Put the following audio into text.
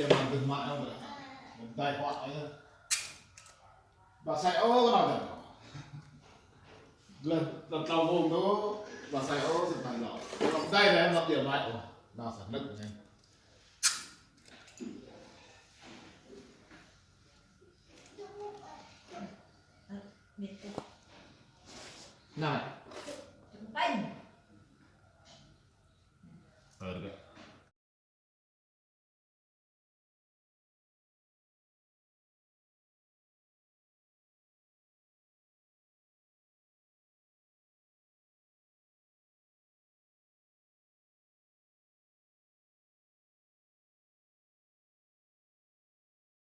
tiền bằng tiền mạng không vậy Mong tài khoản ấy bà sẽ ô cái nào nhỉ lần lần đầu vùng đó bà sẽ ô sự thành lẩu lòng tay này em lập điểm lại. Ủa, nào sản lực này Biết đấy. น่า